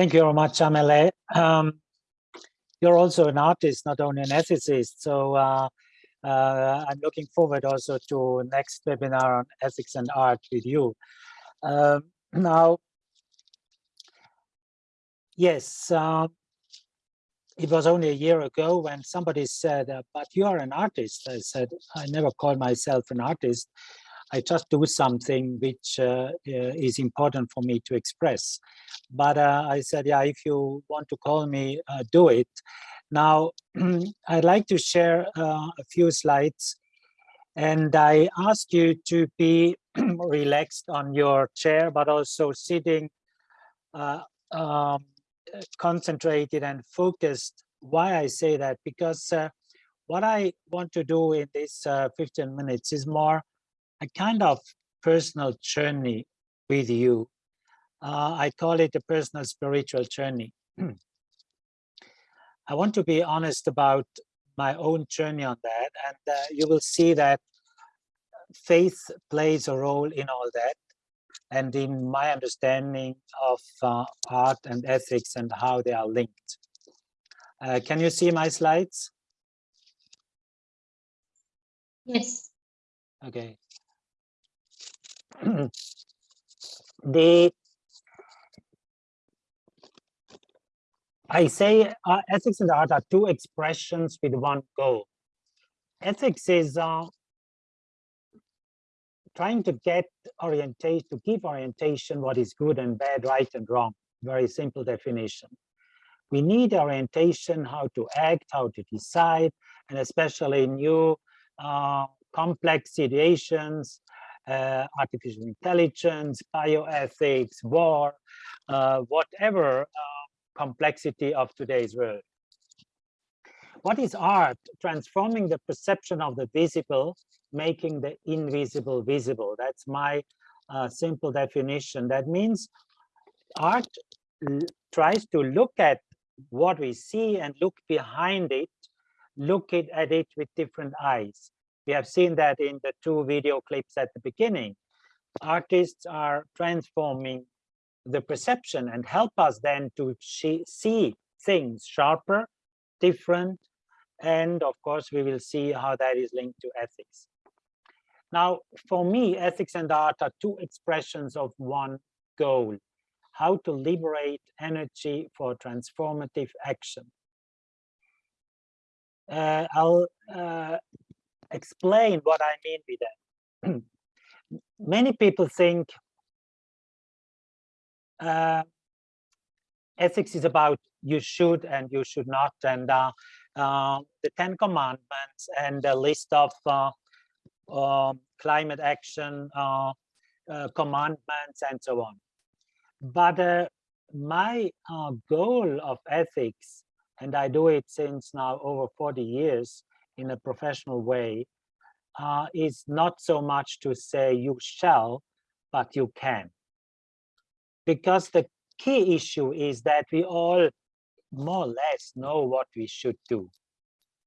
Thank you very much, Amele. Um, you're also an artist, not only an ethicist. So uh, uh, I'm looking forward also to next webinar on ethics and art with you. Um, now, yes, uh, it was only a year ago when somebody said, uh, but you are an artist. I said, I never call myself an artist. I just do something which uh, uh, is important for me to express. But uh, I said, yeah, if you want to call me, uh, do it. Now, I'd like to share uh, a few slides and I ask you to be relaxed on your chair, but also sitting uh, um, concentrated and focused. Why I say that? Because what I want to do in this 15 minutes is more a kind of personal journey with you. Uh, I call it a personal spiritual journey. I want to be honest about my own journey on that, and uh, you will see that faith plays a role in all that, and in my understanding of uh, art and ethics and how they are linked. Uh, can you see my slides? Yes. Okay. the I say uh, ethics and art are two expressions with one goal. Ethics is uh, trying to get orientation, to give orientation what is good and bad, right and wrong. Very simple definition. We need orientation how to act, how to decide, and especially in new uh, complex situations, uh, artificial intelligence, bioethics, war, uh, whatever uh, complexity of today's world. What is art? Transforming the perception of the visible, making the invisible visible. That's my uh, simple definition. That means art tries to look at what we see and look behind it, look it, at it with different eyes. We have seen that in the two video clips at the beginning. Artists are transforming the perception and help us then to see things sharper, different, and of course we will see how that is linked to ethics. Now, for me, ethics and art are two expressions of one goal, how to liberate energy for transformative action. Uh, I'll uh, explain what I mean with that. Many people think uh, ethics is about you should and you should not, and uh, uh, the Ten Commandments and the list of uh, um, climate action uh, uh, commandments and so on. But my goal of ethics, and I do it since now over 40 years, in a professional way uh, is not so much to say you shall, but you can. Because the key issue is that we all more or less know what we should do,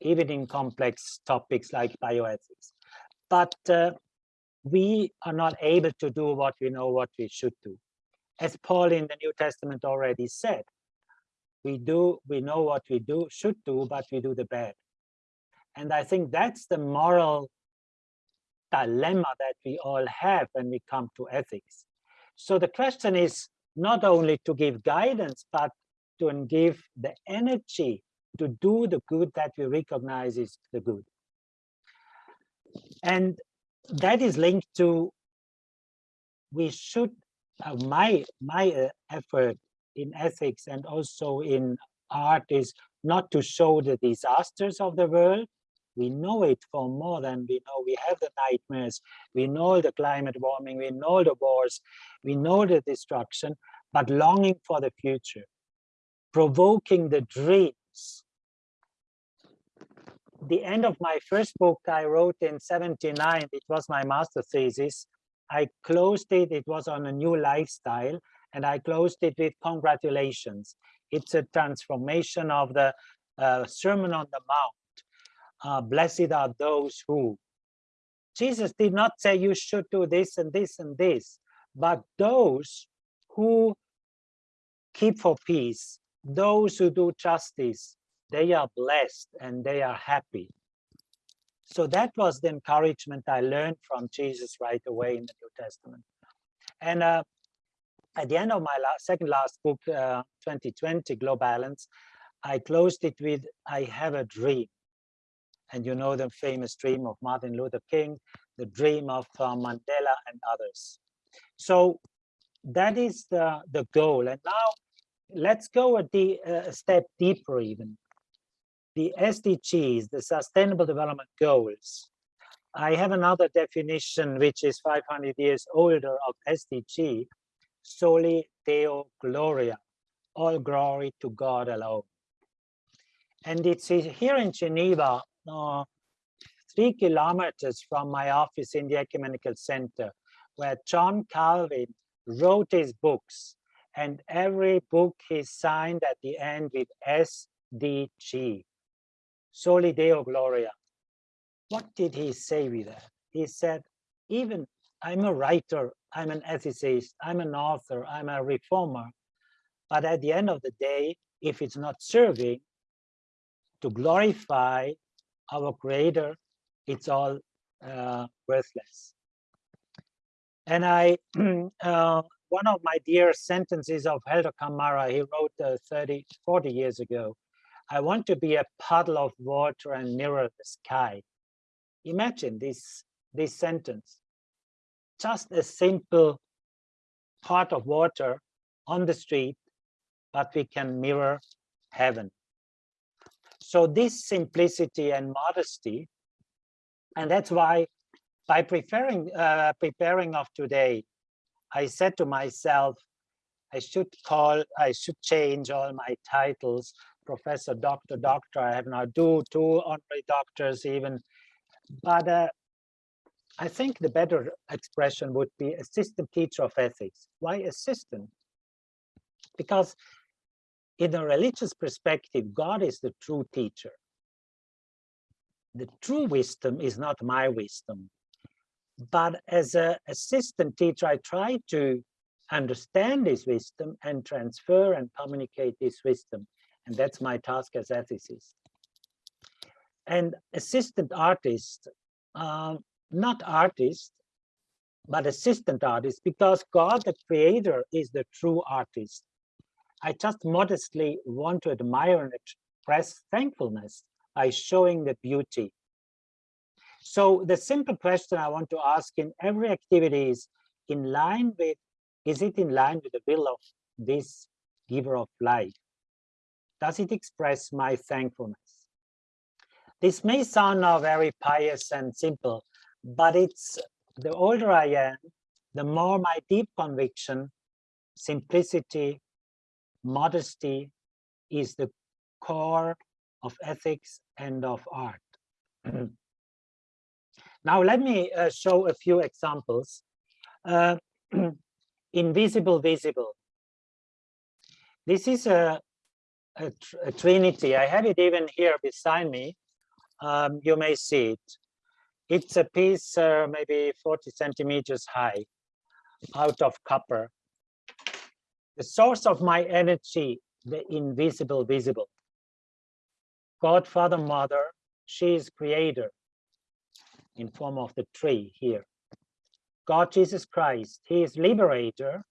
even in complex topics like bioethics. But uh, we are not able to do what we know what we should do. As Paul in the New Testament already said, we do, we know what we do, should do, but we do the bad. And I think that's the moral dilemma that we all have when we come to ethics. So the question is not only to give guidance, but to give the energy to do the good that we recognize is the good. And that is linked to we should uh, my my uh, effort in ethics and also in art is not to show the disasters of the world we know it for more than we know. We have the nightmares. We know the climate warming. We know the wars. We know the destruction, but longing for the future, provoking the dreams. The end of my first book I wrote in 79, it was my master thesis. I closed it, it was on a new lifestyle, and I closed it with congratulations. It's a transformation of the uh, Sermon on the Mount uh, blessed are those who. Jesus did not say you should do this and this and this, but those who keep for peace. Those who do justice, they are blessed and they are happy. So that was the encouragement I learned from Jesus right away in the New Testament. And uh, at the end of my last, second last book, uh, 2020, Globalance, I closed it with, I have a dream. And you know the famous dream of Martin Luther King, the dream of uh, Mandela and others. So that is the, the goal. And now let's go a, uh, a step deeper even. The SDGs, the Sustainable Development Goals. I have another definition which is 500 years older of SDG, Soli Deo Gloria, all glory to God alone. And it's here in Geneva, uh, three kilometers from my office in the Ecumenical Center, where John Calvin wrote his books. And every book he signed at the end with SDG, Soli Deo Gloria. What did he say with that? He said, even I'm a writer, I'm an ethicist, I'm an author, I'm a reformer. But at the end of the day, if it's not serving to glorify our creator, it's all uh, worthless. And I, uh, one of my dear sentences of Helder Camara, he wrote uh, 30, 40 years ago, I want to be a puddle of water and mirror the sky. Imagine this, this sentence just a simple part of water on the street, but we can mirror heaven. So this simplicity and modesty, and that's why by preparing uh, preparing of today, I said to myself, I should call, I should change all my titles, professor, doctor, doctor. I have now two, two honorary doctors even, but uh, I think the better expression would be assistant teacher of ethics. Why assistant? Because in a religious perspective, God is the true teacher. The true wisdom is not my wisdom. But as an assistant teacher, I try to understand this wisdom and transfer and communicate this wisdom. And that's my task as ethicist. And assistant artist, um, not artist, but assistant artist, because God, the creator, is the true artist. I just modestly want to admire and express thankfulness by showing the beauty. So the simple question I want to ask in every activity is in line with, is it in line with the will of this giver of life? Does it express my thankfulness? This may sound now very pious and simple, but it's the older I am, the more my deep conviction, simplicity, modesty is the core of ethics and of art. now let me uh, show a few examples. Uh, invisible visible. This is a, a, tr a, trinity. I have it even here beside me. Um, you may see it. It's a piece uh, maybe 40 centimeters high out of copper. The source of my energy, the invisible visible. God, Father, Mother, she is creator in form of the tree here. God, Jesus Christ, he is liberator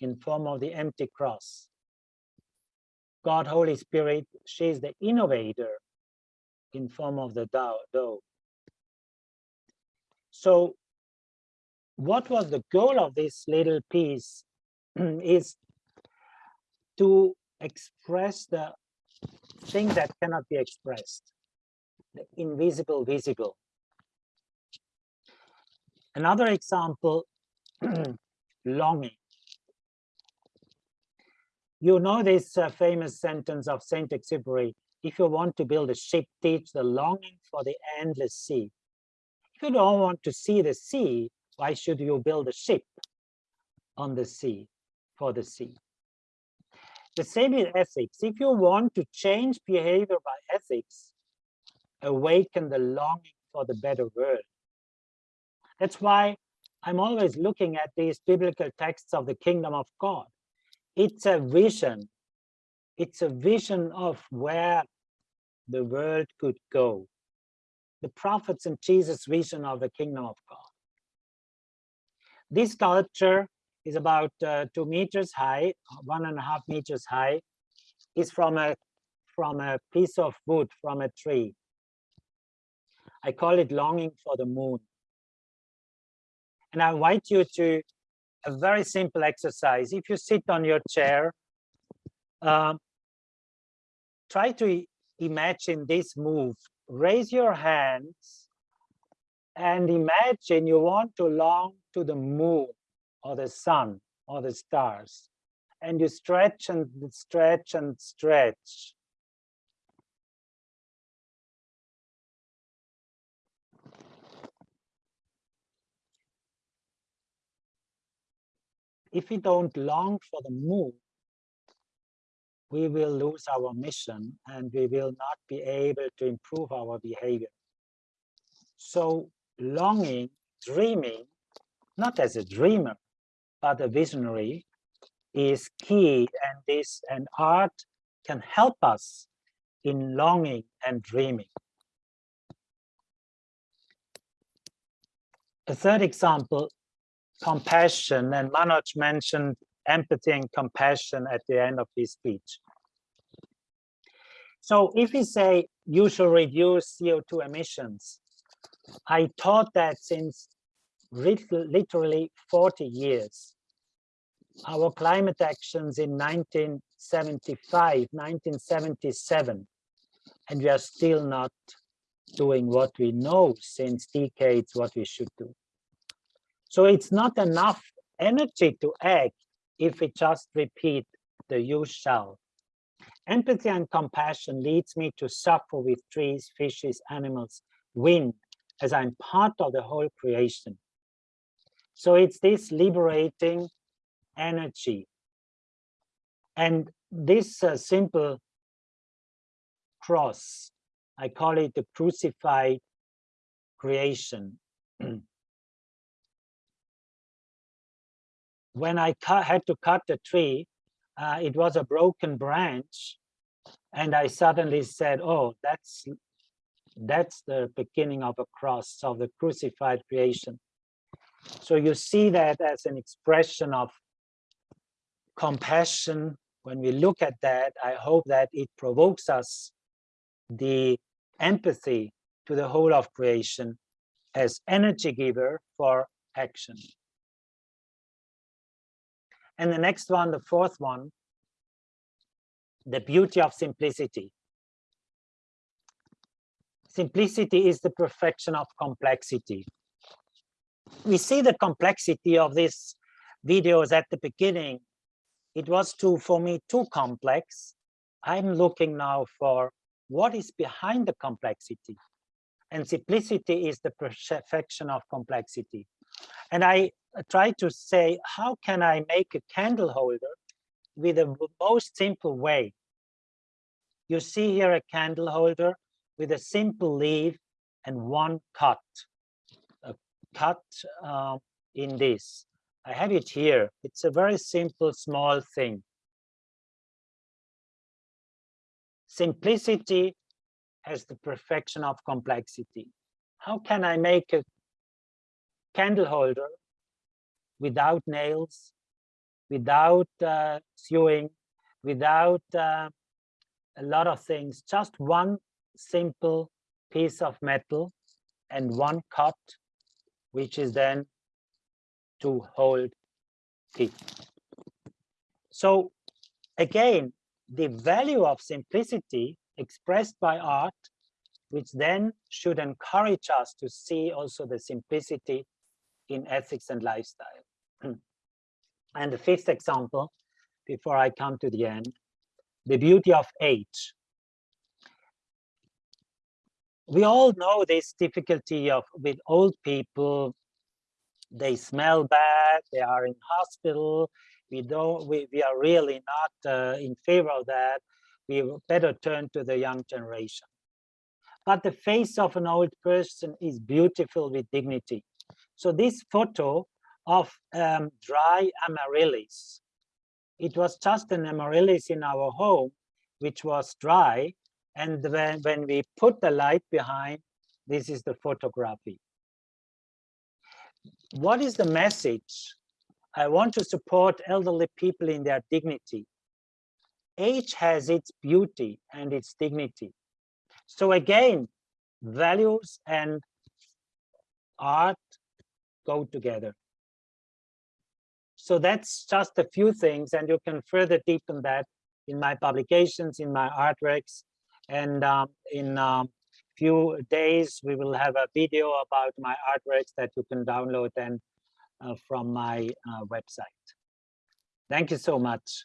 in form of the empty cross. God, Holy Spirit, she is the innovator in form of the dough. So what was the goal of this little piece is to express the thing that cannot be expressed, the invisible visible. Another example, longing. You know this uh, famous sentence of Saint Exupery, if you want to build a ship, teach the longing for the endless sea. If you don't want to see the sea, why should you build a ship on the sea, for the sea? The same in ethics. If you want to change behavior by ethics, awaken the longing for the better world. That's why I'm always looking at these biblical texts of the kingdom of God. it's a vision. It's a vision of where the world could go. The prophets and Jesus' vision of the kingdom of God. This sculpture is about uh, two meters high, one and a half meters high, is from a from a piece of wood from a tree. I call it longing for the moon. And I invite you to a very simple exercise. If you sit on your chair, um, try to imagine this move. Raise your hands and imagine you want to long to the moon or the sun or the stars. And you stretch and stretch and stretch. If we don't long for the moon, we will lose our mission and we will not be able to improve our behavior. So longing, dreaming, not as a dreamer, but visionary is key and this and art can help us in longing and dreaming. A third example, compassion, and Manoj mentioned empathy and compassion at the end of his speech. So if we say you should reduce CO2 emissions, I thought that since literally 40 years, our climate actions in 1975, 1977, and we are still not doing what we know since decades what we should do. So it's not enough energy to act if we just repeat the you shall. Empathy and compassion leads me to suffer with trees, fishes, animals, wind, as I'm part of the whole creation. So it's this liberating energy. And this uh, simple cross, I call it the crucified creation. when I had to cut the tree, uh, it was a broken branch. And I suddenly said, oh, that's, that's the beginning of a cross, of the crucified creation. So you see that as an expression of compassion. When we look at that, I hope that it provokes us the empathy to the whole of creation as energy giver for action. And the next one, the fourth one, the beauty of simplicity. Simplicity is the perfection of complexity. We see the complexity of these videos at the beginning. It was too, for me, too complex. I'm looking now for what is behind the complexity. And simplicity is the perfection of complexity. And I try to say, how can I make a candle holder with the most simple way? You see here a candle holder with a simple leaf and one cut, cut uh, in this. I have it here. It's a very simple, small thing. Simplicity has the perfection of complexity. How can I make a candle holder without nails, without uh, sewing, without uh, a lot of things, just one simple piece of metal and one cut, which is then to hold it. So again, the value of simplicity expressed by art, which then should encourage us to see also the simplicity in ethics and lifestyle. and the fifth example, before I come to the end, the beauty of age. We all know this difficulty of with old people, they smell bad, they are in hospital, we don't, we, we are really not uh, in favor of that. We better turn to the young generation. But the face of an old person is beautiful with dignity. So this photo of um, dry amaryllis it was just an amaryllis in our home, which was dry. And when, when we put the light behind, this is the photography. What is the message? I want to support elderly people in their dignity. Age has its beauty and its dignity. So again, values and art go together. So that's just a few things, and you can further deepen that in my publications, in my artworks, and um, in a um, few days we will have a video about my artworks that you can download then uh, from my uh, website. Thank you so much.